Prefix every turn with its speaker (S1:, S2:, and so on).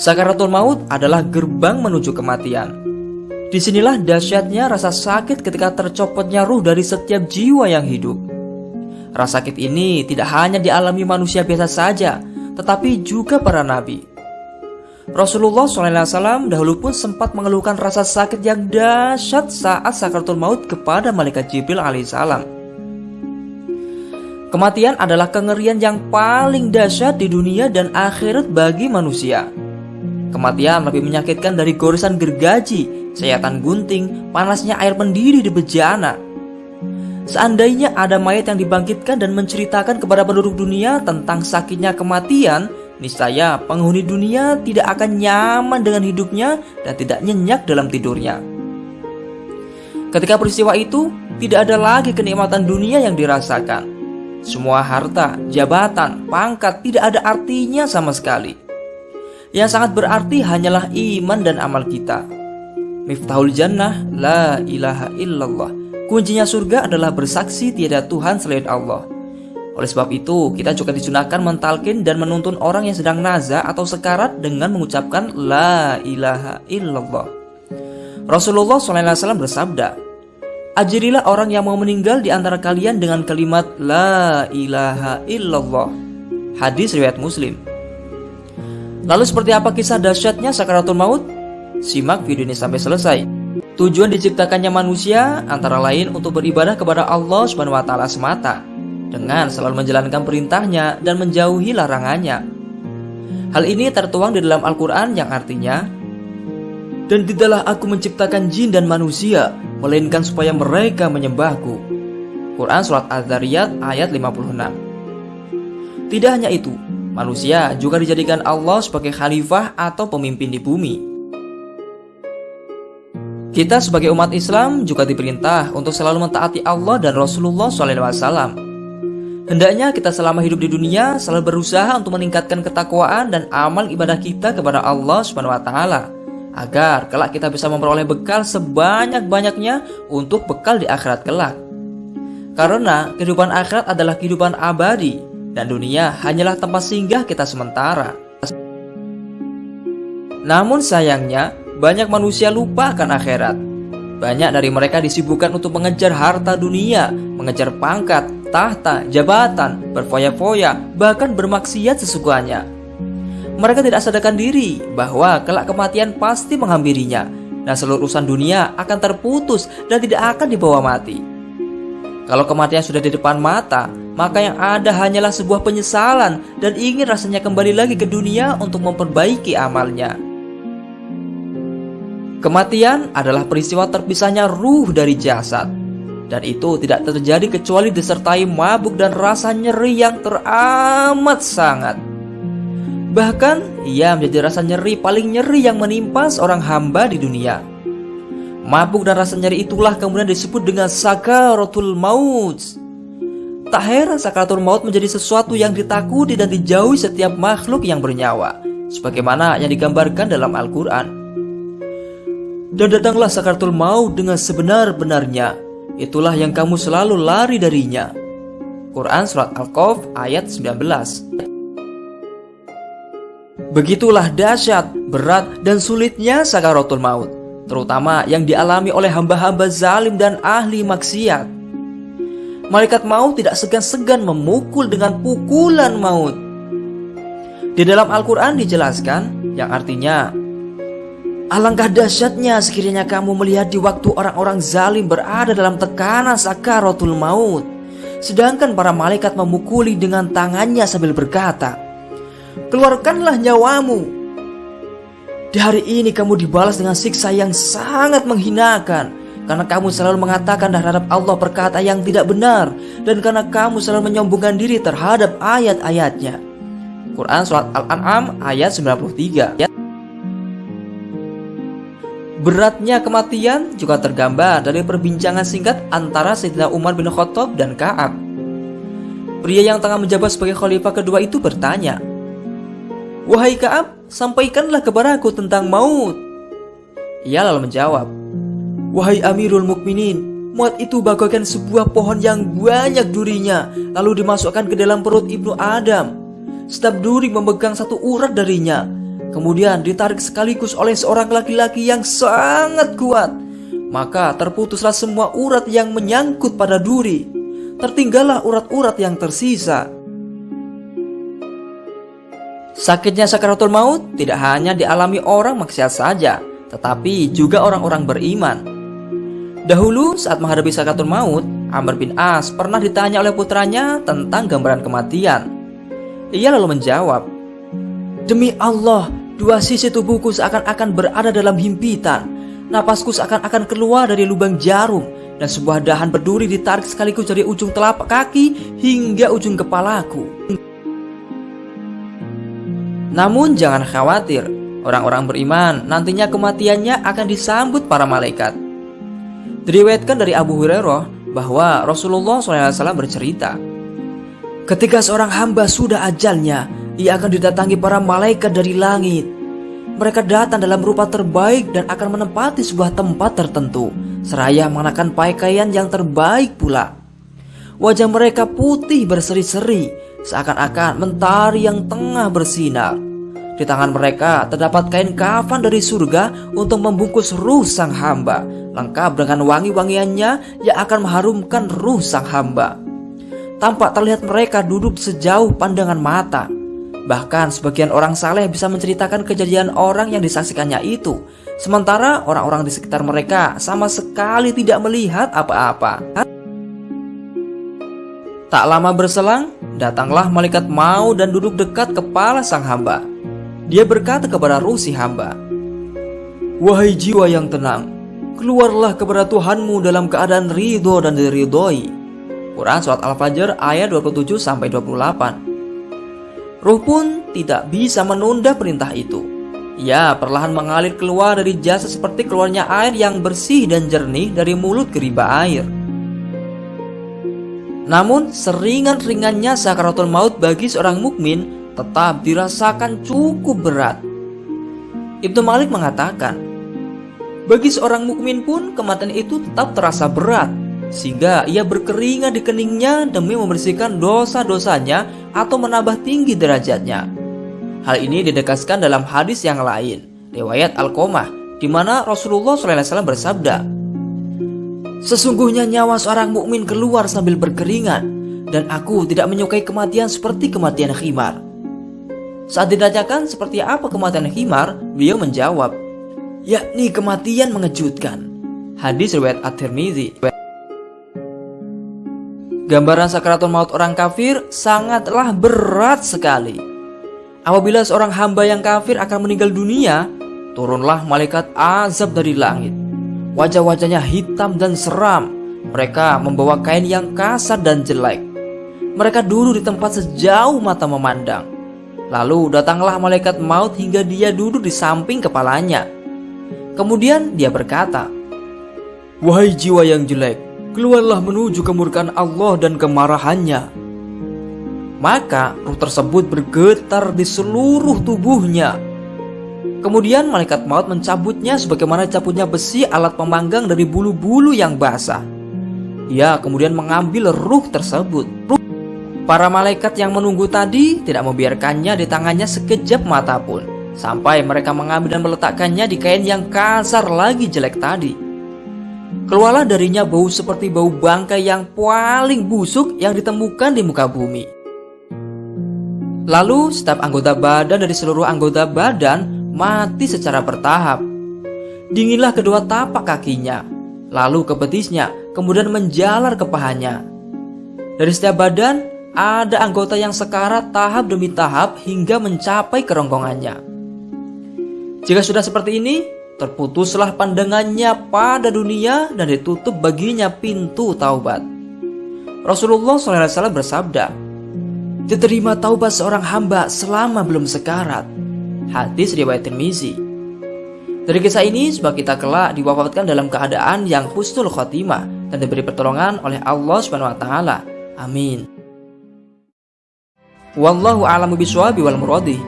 S1: Sakaratul maut adalah gerbang menuju kematian. Di sinilah dahsyatnya rasa sakit ketika tercopotnya ruh dari setiap jiwa yang hidup. Rasa sakit ini tidak hanya dialami manusia biasa saja, tetapi juga para nabi. Rasulullah SAW dahulu pun sempat mengeluhkan rasa sakit yang dahsyat saat sakaratul maut kepada malaikat Jibril alaihissalam. Kematian adalah kengerian yang paling dahsyat di dunia dan akhirat bagi manusia. Kematian lebih menyakitkan dari goresan gergaji, sayatan gunting, panasnya air mendidih di bejana. Seandainya ada mayat yang dibangkitkan dan menceritakan kepada penduduk dunia tentang sakitnya kematian, niscaya penghuni dunia tidak akan nyaman dengan hidupnya dan tidak nyenyak dalam tidurnya. Ketika peristiwa itu, tidak ada lagi kenikmatan dunia yang dirasakan. Semua harta, jabatan, pangkat tidak ada artinya sama sekali. Yang sangat berarti hanyalah iman dan amal kita. Miftahul jannah la ilaha illallah. Kuncinya surga adalah bersaksi tiada Tuhan selain Allah. Oleh sebab itu, kita juga disunahkan mentalkin dan menuntun orang yang sedang naza atau sekarat dengan mengucapkan La ilaha illallah. Rasulullah SAW bersabda, Ajirilah orang yang mau meninggal di antara kalian dengan kalimat La ilaha illallah. Hadis riwayat Muslim. Lalu seperti apa kisah dahsyatnya sakaratul maut? Simak video ini sampai selesai. Tujuan diciptakannya manusia antara lain untuk beribadah kepada Allah Subhanahu wa taala semata dengan selalu menjalankan perintahnya dan menjauhi larangannya. Hal ini tertuang di dalam Al-Qur'an yang artinya dan tidaklah aku menciptakan jin dan manusia melainkan supaya mereka menyembahku. Quran surat Az-Zariyat ayat 56. Tidak hanya itu, Manusia juga dijadikan Allah sebagai khalifah atau pemimpin di bumi. Kita sebagai umat Islam juga diperintah untuk selalu mentaati Allah dan Rasulullah SAW. Hendaknya kita selama hidup di dunia selalu berusaha untuk meningkatkan ketakwaan dan amal ibadah kita kepada Allah Subhanahu wa taala agar kelak kita bisa memperoleh bekal sebanyak-banyaknya untuk bekal di akhirat kelak. Karena kehidupan akhirat adalah kehidupan abadi dan dunia hanyalah tempat singgah kita sementara. Namun sayangnya, banyak manusia lupa akan akhirat. Banyak dari mereka disibukkan untuk mengejar harta dunia, mengejar pangkat, tahta, jabatan, berfoya-foya, bahkan bermaksiat sesukanya. Mereka tidak sadarkan diri bahwa kelak kematian pasti menghampirinya dan seluruh urusan dunia akan terputus dan tidak akan dibawa mati. Kalau kematian sudah di depan mata, maka yang ada hanyalah sebuah penyesalan dan ingin rasanya kembali lagi ke dunia untuk memperbaiki amalnya. Kematian adalah peristiwa terpisahnya ruh dari jasad. Dan itu tidak terjadi kecuali disertai mabuk dan rasa nyeri yang teramat sangat. Bahkan, ia menjadi rasa nyeri paling nyeri yang menimpa seorang hamba di dunia. Mabuk dan rasa nyeri itulah kemudian disebut dengan sakaratul maut. Tak heran sakaratul maut menjadi sesuatu yang ditakuti dan dijauhi setiap makhluk yang bernyawa, sebagaimana yang digambarkan dalam Al-Quran. Dan datanglah sakaratul maut dengan sebenar-benarnya, itulah yang kamu selalu lari darinya. Quran Surat Al-Qaf ayat 19 Begitulah dahsyat, berat, dan sulitnya sakaratul maut terutama yang dialami oleh hamba-hamba zalim dan ahli maksiat. Malaikat maut tidak segan-segan memukul dengan pukulan maut. Di dalam Al-Quran dijelaskan yang artinya Alangkah dahsyatnya sekiranya kamu melihat di waktu orang-orang zalim berada dalam tekanan sakaratul maut. Sedangkan para malaikat memukuli dengan tangannya sambil berkata Keluarkanlah nyawamu. Di hari ini kamu dibalas dengan siksa yang sangat menghinakan karena kamu selalu mengatakan terhadap Allah perkata yang tidak benar dan karena kamu selalu menyombongkan diri terhadap ayat-ayatnya. Quran Surat Al-An'am ayat 93 Beratnya kematian juga tergambar dari perbincangan singkat antara Sayyidina Umar bin Khattab dan Ka'ab. Pria yang tengah menjabat sebagai khalifah kedua itu bertanya, Wahai Ka'ab, sampaikanlah kepadaku tentang maut. Ia lalu menjawab, Wahai Amirul Mukminin, maut itu bagaikan sebuah pohon yang banyak durinya, lalu dimasukkan ke dalam perut Ibnu Adam. Setiap duri memegang satu urat darinya, kemudian ditarik sekaligus oleh seorang laki-laki yang sangat kuat. Maka terputuslah semua urat yang menyangkut pada duri. Tertinggallah urat-urat yang tersisa. Sakitnya sakaratul maut tidak hanya dialami orang maksiat saja, tetapi juga orang-orang beriman. Dahulu saat menghadapi sakaratul maut, Amr bin As pernah ditanya oleh putranya tentang gambaran kematian. Ia lalu menjawab, Demi Allah, dua sisi tubuhku seakan-akan berada dalam himpitan. Napasku seakan-akan keluar dari lubang jarum dan sebuah dahan berduri ditarik sekaligus dari ujung telapak kaki hingga ujung kepalaku. Namun jangan khawatir, orang-orang beriman nantinya kematiannya akan disambut para malaikat. Diriwayatkan dari Abu Hurairah bahwa Rasulullah SAW bercerita, Ketika seorang hamba sudah ajalnya, ia akan didatangi para malaikat dari langit. Mereka datang dalam rupa terbaik dan akan menempati sebuah tempat tertentu, seraya mengenakan pakaian yang terbaik pula. Wajah mereka putih berseri-seri, seakan-akan mentari yang tengah bersinar. Di tangan mereka terdapat kain kafan dari surga untuk membungkus ruh sang hamba, lengkap dengan wangi-wangiannya yang akan mengharumkan ruh sang hamba. Tampak terlihat mereka duduk sejauh pandangan mata. Bahkan sebagian orang saleh bisa menceritakan kejadian orang yang disaksikannya itu, sementara orang-orang di sekitar mereka sama sekali tidak melihat apa-apa. Tak lama berselang, datanglah malaikat mau dan duduk dekat kepala sang hamba. Dia berkata kepada ruh si hamba, Wahai jiwa yang tenang, keluarlah kepada Tuhanmu dalam keadaan ridho dan diridhoi. Quran Surat Al-Fajr ayat 27-28 Ruh pun tidak bisa menunda perintah itu. Ia perlahan mengalir keluar dari jasa seperti keluarnya air yang bersih dan jernih dari mulut geriba air. Namun seringan-ringannya sakaratul maut bagi seorang mukmin tetap dirasakan cukup berat. Ibnu Malik mengatakan, bagi seorang mukmin pun kematian itu tetap terasa berat sehingga ia berkeringat di keningnya demi membersihkan dosa-dosanya atau menambah tinggi derajatnya. Hal ini didekaskan dalam hadis yang lain, riwayat Al-Qomah, di mana Rasulullah SAW bersabda, Sesungguhnya nyawa seorang mukmin keluar sambil berkeringat dan aku tidak menyukai kematian seperti kematian khimar. Saat ditanyakan seperti apa kematian khimar, beliau menjawab, yakni kematian mengejutkan. Hadis riwayat At-Tirmizi. Gambaran sakratul maut orang kafir sangatlah berat sekali. Apabila seorang hamba yang kafir akan meninggal dunia, turunlah malaikat azab dari langit Wajah-wajahnya hitam dan seram. Mereka membawa kain yang kasar dan jelek. Mereka duduk di tempat sejauh mata memandang. Lalu datanglah malaikat maut hingga dia duduk di samping kepalanya. Kemudian dia berkata, Wahai jiwa yang jelek, keluarlah menuju kemurkaan Allah dan kemarahannya. Maka ruh tersebut bergetar di seluruh tubuhnya Kemudian malaikat maut mencabutnya sebagaimana cabutnya besi alat pemanggang dari bulu-bulu yang basah. Ia kemudian mengambil ruh tersebut. Para malaikat yang menunggu tadi tidak membiarkannya di tangannya sekejap mata pun. Sampai mereka mengambil dan meletakkannya di kain yang kasar lagi jelek tadi. Keluarlah darinya bau seperti bau bangkai yang paling busuk yang ditemukan di muka bumi. Lalu setiap anggota badan dari seluruh anggota badan mati secara bertahap. Dinginlah kedua tapak kakinya, lalu ke betisnya, kemudian menjalar ke pahanya. Dari setiap badan, ada anggota yang sekarat tahap demi tahap hingga mencapai kerongkongannya. Jika sudah seperti ini, terputuslah pandangannya pada dunia dan ditutup baginya pintu taubat. Rasulullah SAW bersabda, Diterima taubat seorang hamba selama belum sekarat Hadis riwayat Tirmizi. Dari kisah ini, sebab kita kelak diwafatkan dalam keadaan yang husnul khotimah dan diberi pertolongan oleh Allah Subhanahu wa taala. Amin. Wallahu a'lamu bishawab wal muradi.